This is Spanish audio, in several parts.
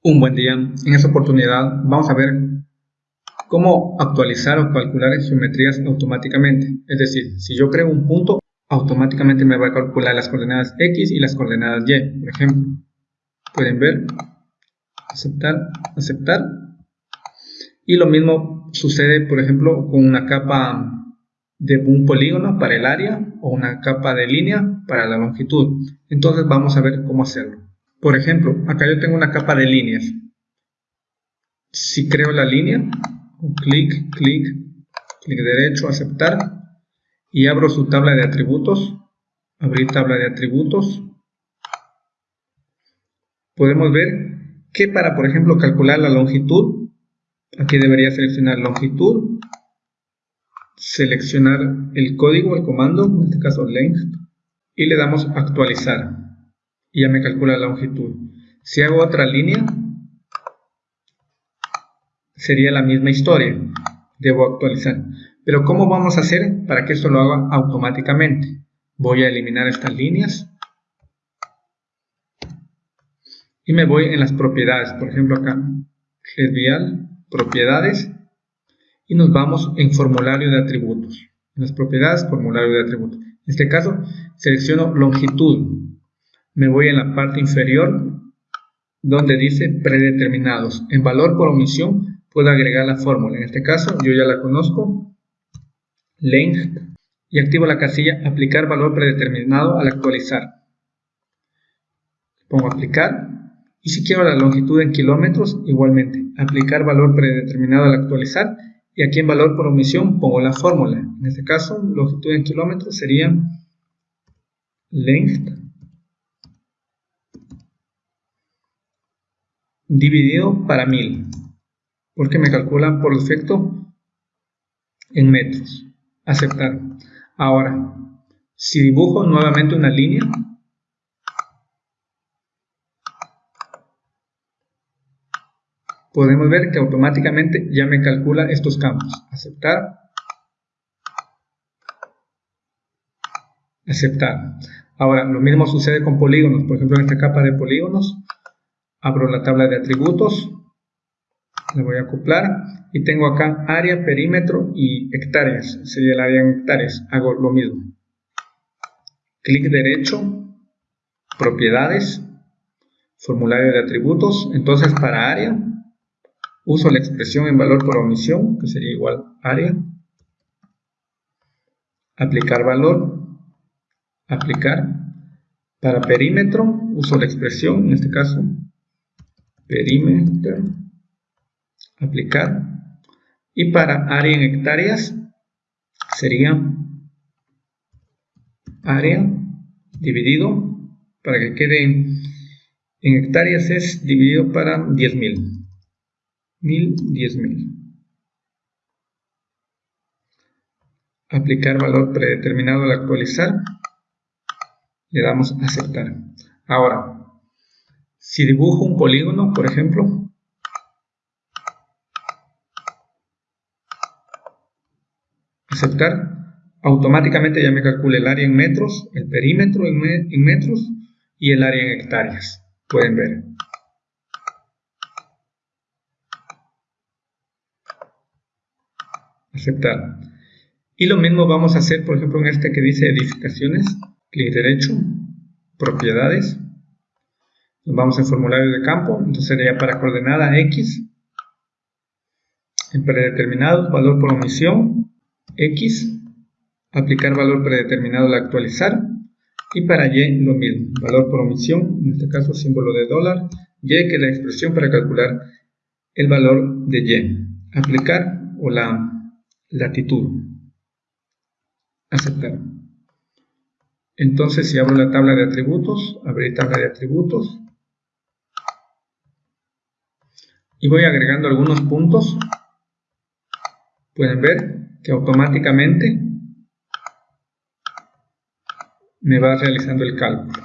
Un buen día. En esta oportunidad vamos a ver cómo actualizar o calcular geometrías automáticamente. Es decir, si yo creo un punto, automáticamente me va a calcular las coordenadas X y las coordenadas Y, por ejemplo. Pueden ver, aceptar, aceptar. Y lo mismo sucede, por ejemplo, con una capa de un polígono para el área o una capa de línea para la longitud. Entonces vamos a ver cómo hacerlo. Por ejemplo, acá yo tengo una capa de líneas. Si creo la línea, clic, clic, clic derecho, aceptar, y abro su tabla de atributos, abrir tabla de atributos, podemos ver que para, por ejemplo, calcular la longitud, aquí debería seleccionar longitud, seleccionar el código, el comando, en este caso length, y le damos actualizar y ya me calcula la longitud. Si hago otra línea, sería la misma historia. Debo actualizar. Pero ¿cómo vamos a hacer para que esto lo haga automáticamente? Voy a eliminar estas líneas. Y me voy en las propiedades. Por ejemplo acá, vial, propiedades. Y nos vamos en formulario de atributos. En las propiedades, formulario de atributos. En este caso, selecciono longitud me voy en la parte inferior donde dice predeterminados. En valor por omisión puedo agregar la fórmula. En este caso yo ya la conozco. Length. Y activo la casilla aplicar valor predeterminado al actualizar. Pongo aplicar. Y si quiero la longitud en kilómetros, igualmente. Aplicar valor predeterminado al actualizar. Y aquí en valor por omisión pongo la fórmula. En este caso, longitud en kilómetros sería length dividido para 1000 porque me calculan por defecto en metros. Aceptar. Ahora si dibujo nuevamente una línea podemos ver que automáticamente ya me calcula estos campos aceptar. Aceptar. Ahora lo mismo sucede con polígonos. Por ejemplo en esta capa de polígonos abro la tabla de atributos, le voy a acoplar. Y tengo acá área, perímetro y hectáreas, sería el área en hectáreas, hago lo mismo. Clic derecho, propiedades, formulario de atributos, entonces para área uso la expresión en valor por omisión, que sería igual área, aplicar valor, aplicar, para perímetro uso la expresión, en este caso perímetro, aplicar. Y para área en hectáreas sería área dividido, para que quede en, hectáreas es dividido para 10.000. 1000, 10.000. Aplicar valor predeterminado al actualizar. Le damos aceptar. Ahora, si dibujo un polígono, por ejemplo, aceptar, automáticamente ya me calcula el área en metros, el perímetro en, metros y el área en hectáreas. Pueden ver. Aceptar. Y lo mismo vamos a hacer, por ejemplo, en este que dice edificaciones, clic derecho, propiedades, vamos en formulario de campo, entonces sería para coordenada X, en predeterminado, valor por omisión, X, aplicar valor predeterminado al actualizar, y para Y lo mismo, valor por omisión, en este caso símbolo de dólar, Y que es la expresión para calcular el valor de Y, aplicar o la latitud, aceptar. Entonces si abro la tabla de atributos, abrir tabla de atributos, y voy agregando algunos puntos, pueden ver que automáticamente me va realizando el cálculo.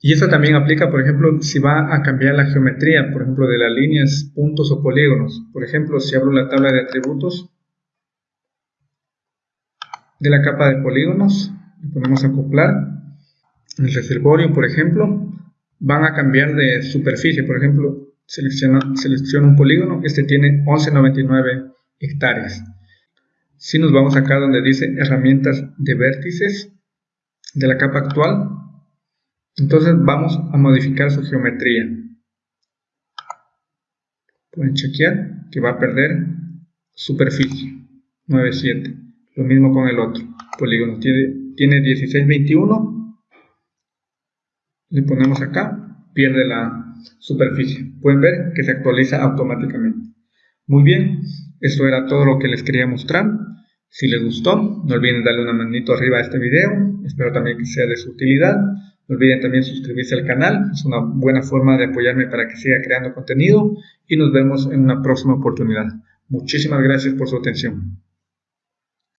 Y esto también aplica, por ejemplo, si va a cambiar la geometría, por ejemplo, de las líneas, puntos o polígonos. Por ejemplo, si abro la tabla de atributos de la capa de polígonos, le ponemos acoplar. El reservorio, por ejemplo, van a cambiar de superficie. Por ejemplo, selecciona un polígono, este tiene 1199 hectáreas. Si nos vamos acá donde dice herramientas de vértices de la capa actual, entonces vamos a modificar su geometría. Pueden chequear que va a perder superficie 9,7. Lo mismo con el otro polígono. Tiene, tiene 16,21. Le ponemos acá, pierde la superficie. Pueden ver que se actualiza automáticamente. Muy bien, esto era todo lo que les quería mostrar. Si les gustó, no olviden darle una manito arriba a este video. Espero también que sea de su utilidad. No olviden también suscribirse al canal. Es una buena forma de apoyarme para que siga creando contenido. Y nos vemos en una próxima oportunidad. Muchísimas gracias por su atención.